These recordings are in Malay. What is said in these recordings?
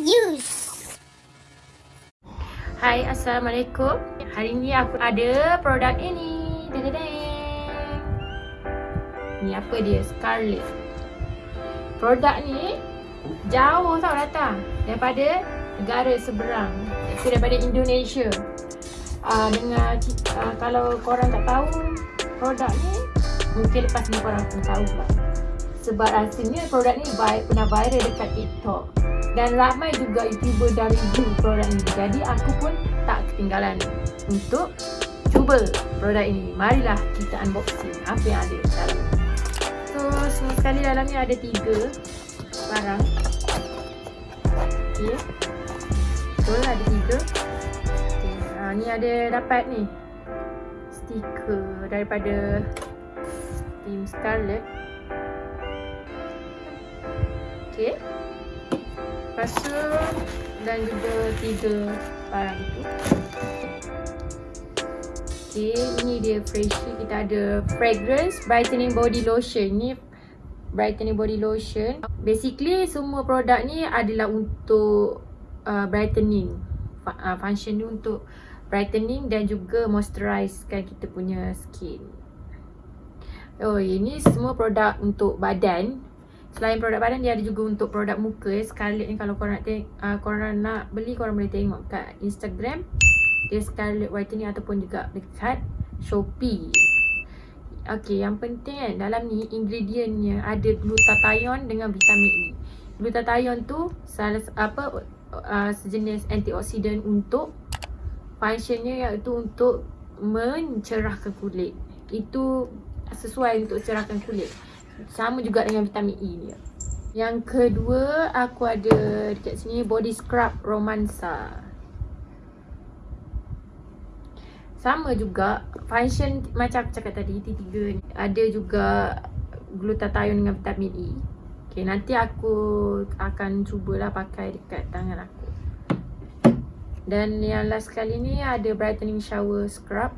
use. Hai, Assalamualaikum. Hari ni aku ada produk ini. Ni apa dia? Scarlet. Produk ni jauh tau datang daripada negara seberang. Itu daripada Indonesia. Uh, dengan uh, kalau korang tak tahu produk ni, mungkin lepas ni korang akan tahu lah. Sebab rasanya produk ni pernah viral dekat TikTok dan ramai juga youtuber dah review produk ni jadi aku pun tak ketinggalan untuk cuba produk ini. Marilah kita unboxing apa yang ada dalam so semua sekali dalam ni ada tiga barang. Ok betul ada tiga. Okay. ha, ni ada dapat ni. Stiker daripada Team Scarlet ok kasut dan juga tiga barang itu. Okay, ini dia freshie. Kita ada fragrance brightening body lotion. Ini brightening body lotion. Basically semua produk ni adalah untuk uh, brightening. Uh, function ni untuk brightening dan juga moisturizekan kita punya skin. Oh, ini semua produk untuk badan. Selain produk badan dia ada juga untuk produk muka Scarlett ni kalau korang nak uh, korang nak beli korang boleh tengok kat Instagram dia Scarlett Whitening ataupun juga dekat Shopee. Okey, yang penting kan dalam ni ingredientnya ada glutathione dengan vitamin E. Glutathione tu salah apa uh, sejenis antioksidan untuk functionnya iaitu untuk mencerahkan kulit. Itu sesuai untuk cerahkan kulit. Sama juga dengan vitamin E ni. Yang kedua, aku ada dekat sini body scrub romansa. Sama juga function macam aku cakap tadi T3 ni. Ada juga glutathione dengan vitamin E. Okay, nanti aku akan cubalah pakai dekat tangan aku. Dan yang last kali ni ada brightening shower scrub.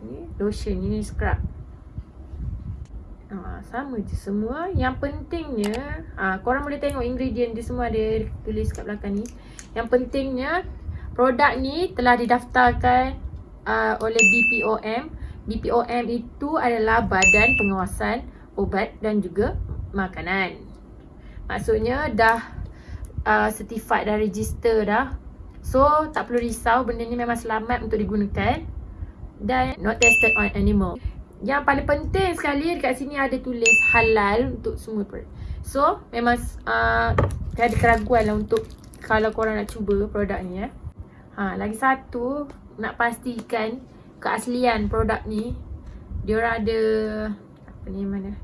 Ni lotion, ini scrub. Ha, sama je semua. Yang pentingnya, ha, korang boleh tengok ingredient dia semua ada tulis kat belakang ni. Yang pentingnya, produk ni telah didaftarkan uh, oleh BPOM. BPOM itu adalah Badan Pengawasan Obat dan juga Makanan. Maksudnya dah uh, certified, dah register dah. So, tak perlu risau. Benda ni memang selamat untuk digunakan. Dan not tested on animal. Yang paling penting sekali dekat sini ada tulis halal untuk semua produk. So memang uh, ada keraguan lah untuk kalau korang nak cuba produk ni eh. Ha, lagi satu nak pastikan keaslian produk ni. Dia orang ada apa ni mana?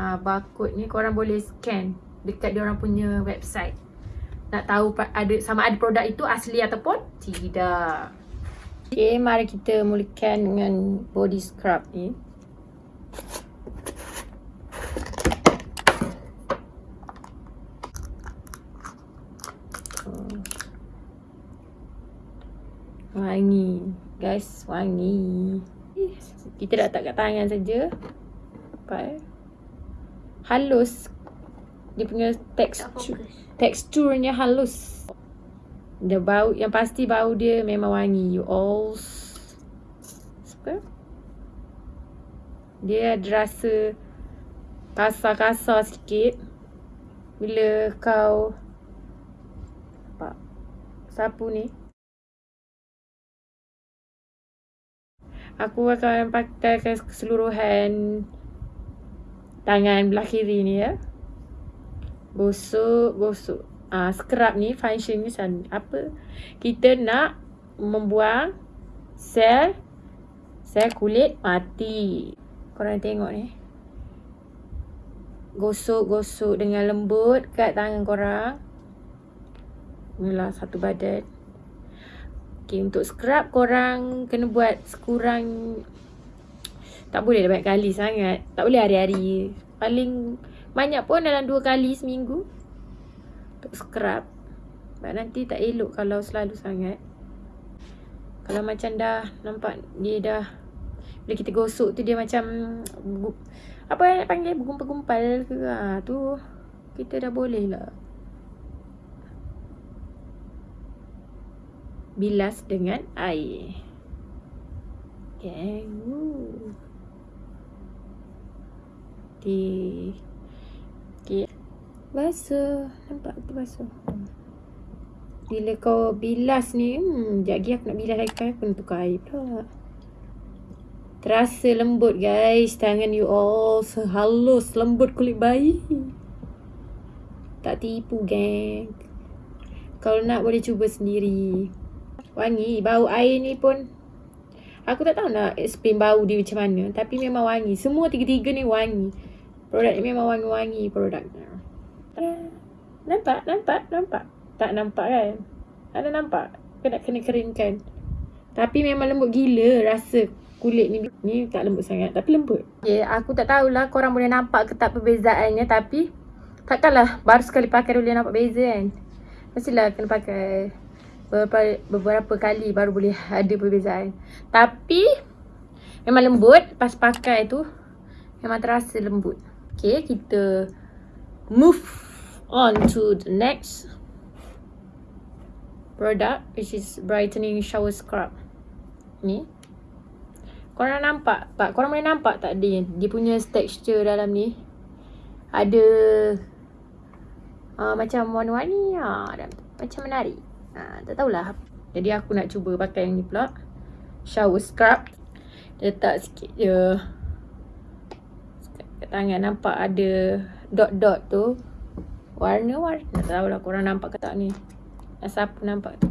Ha, barcode ni korang boleh scan dekat dia orang punya website. Nak tahu ada sama ada produk itu asli ataupun tidak. Okay, mari kita mulakan dengan body scrub ni. Wangi. Guys, wangi. Kita dah tak kat tangan saja. Pakai Halus. Dia punya tekstur Teksturnya halus. Dia bau Yang pasti bau dia memang wangi. You all Suka? Dia ada rasa Kasar-kasar sikit Bila kau Apa Sapu ni Aku akan pakai keseluruhan tangan belah kiri ni ya. Gosok, gosok. Ah, scrub ni function ni apa? Kita nak membuang sel sel kulit mati. Korang tengok ni. Gosok-gosok dengan lembut kat tangan korang. Inilah satu badan. Okay, untuk scrub korang kena buat sekurang tak boleh banyak kali sangat. Tak boleh hari-hari. Paling banyak pun dalam dua kali seminggu. Untuk scrub. Sebab nanti tak elok kalau selalu sangat. Kalau macam dah nampak dia dah bila kita gosok tu dia macam apa yang nak panggil? Bergumpal-gumpal ke? Ha, tu kita dah boleh lah. Bilas dengan air. Okay Okay okay. basuh nampak tu basuh hmm. bila kau bilas ni hmm, sekejap lagi aku nak bilas lagi kan aku nak tukar air pula. Terasa lembut guys, tangan you all sehalus lembut kulit bayi. Tak tipu geng. Kalau nak boleh cuba sendiri. Wangi, bau air ni pun Aku tak tahu nak explain bau dia macam mana Tapi memang wangi Semua tiga-tiga ni wangi Produk ni memang wangi-wangi produknya Nampak? Nampak? Nampak? Tak nampak kan? Ada nampak? Kena kena keringkan. Tapi memang lembut gila rasa kulit ni. Ni tak lembut sangat tapi lembut. Okay, aku tak tahulah korang boleh nampak ke tak perbezaannya tapi takkanlah baru sekali pakai boleh nampak beza kan. Mestilah kena pakai beberapa, beberapa kali baru boleh ada perbezaan. Tapi memang lembut pas pakai tu memang terasa lembut. Okay, kita move on to the next product which is brightening shower scrub. Ni. Korang nampak tak? Korang boleh nampak tak dia? Dia punya texture dalam ni. Ada uh, macam warna-warni. Ha, macam menarik. Ha, tak tahulah. Jadi aku nak cuba pakai yang ni pula. Shower scrub. Letak sikit je. Kat tangan nampak ada dot-dot tu. Warna-warna. Tak tahulah korang nampak ke tak ni. Siapa nampak tu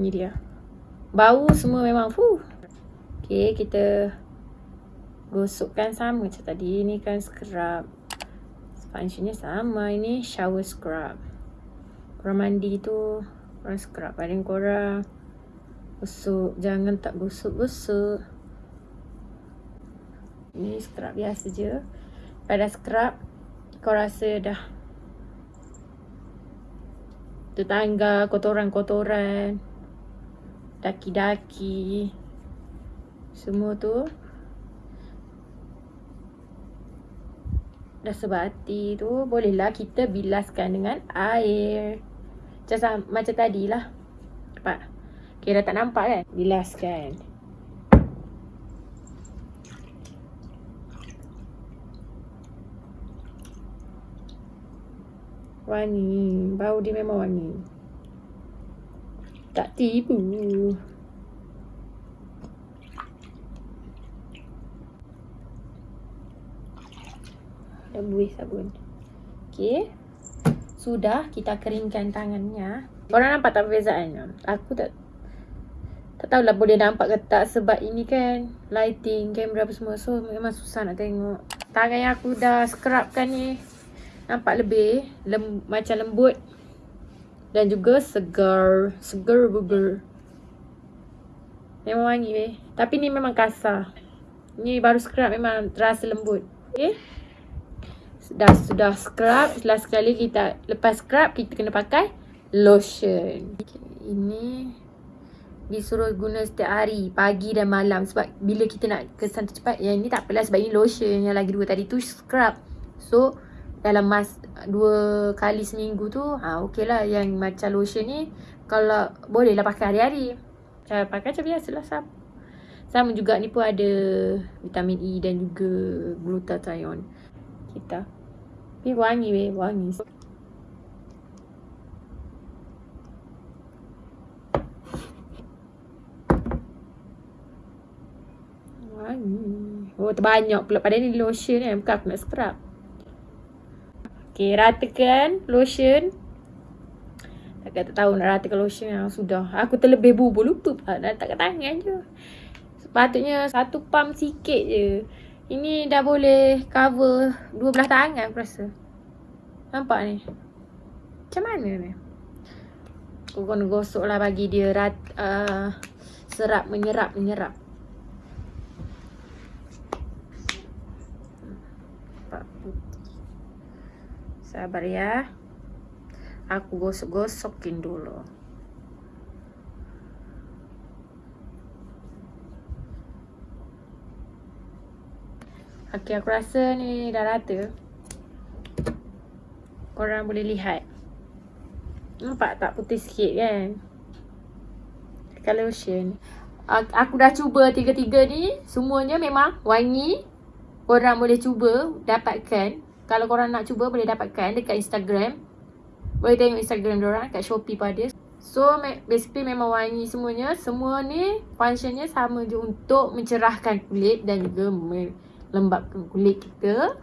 Ni dia Bau semua memang fuh Okay kita Gosokkan sama macam tadi. Ini kan scrub. Sponge sama. Ini shower scrub. Korang mandi tu Korang scrub badan korang. Gosok. Jangan tak gosok-gosok. Ini scrub biasa je. Pada scrub Kau rasa dah tetangga, kotoran-kotoran, daki-daki, semua tu dah sebati tu bolehlah kita bilaskan dengan air. Macam, macam tadi lah. Nampak? Kira tak nampak kan? Bilaskan. Wangi. Bau dia memang wangi. Tak tipu. Dah buih sabun. Okay. Sudah kita keringkan tangannya. Korang nampak tak perbezaan? Aku tak tak tahulah boleh nampak ke tak sebab ini kan lighting, kamera apa semua. So memang susah nak tengok. Tangan yang aku dah scrubkan ni Nampak lebih lem, Macam lembut Dan juga segar Segar buger Memang wangi weh Tapi ni memang kasar Ni baru scrub memang terasa lembut Okay Dah sudah scrub Setelah sekali kita Lepas scrub kita kena pakai Lotion. Okay, Ini Disuruh guna setiap hari Pagi dan malam. Sebab bila kita nak kesan cepat Yang ni tak apalah Sebab ini lotion Yang lagi dua tadi tu scrub. So dalam mas dua kali seminggu tu ha okey lah yang macam lotion ni. Kalau boleh lah pakai hari-hari. Cara pakai macam biasa lah sama. juga ni pun ada vitamin E dan juga glutathione. Kita ni wangi weh wangi wangi oh terbanyak pula pada ni lotion ni bukan aku nak scrub Okay, ratakan lotion. Tak tahu nak ratakan lotion yang sudah. Aku terlebih bubur lupa pula nak letak kat tangan je. Sepatutnya satu pump sikit je. Ini dah boleh cover dua belah tangan aku rasa. Nampak ni? Macam mana ni? Aku kena gosok lah bagi dia rat, uh, serap menyerap menyerap. Sabar ya. Aku gosok-gosokin dulu. Okey, aku rasa ni dah rata. Korang boleh lihat. Nampak tak putih sikit kan? Color lotion. Aku dah cuba tiga-tiga ni. Semuanya memang wangi. Korang boleh cuba dapatkan. Kalau korang nak cuba boleh dapatkan dekat Instagram. Boleh tengok Instagram diorang kat Shopee pun ada. So basically memang wangi semuanya. Semua ni functionnya sama je untuk mencerahkan kulit dan juga melembabkan kulit kita.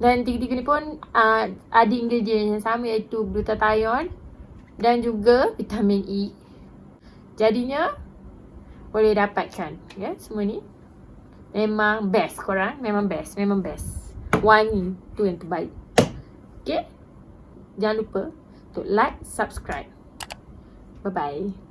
Dan tiga-tiga ni pun uh, ada ingredient yang sama iaitu glutathione dan juga vitamin E. Jadinya boleh dapatkan ya semua ni. Memang best korang, memang best, memang best. Wangi tu yang terbaik. Okay? Jangan lupa untuk like, subscribe. Bye-bye.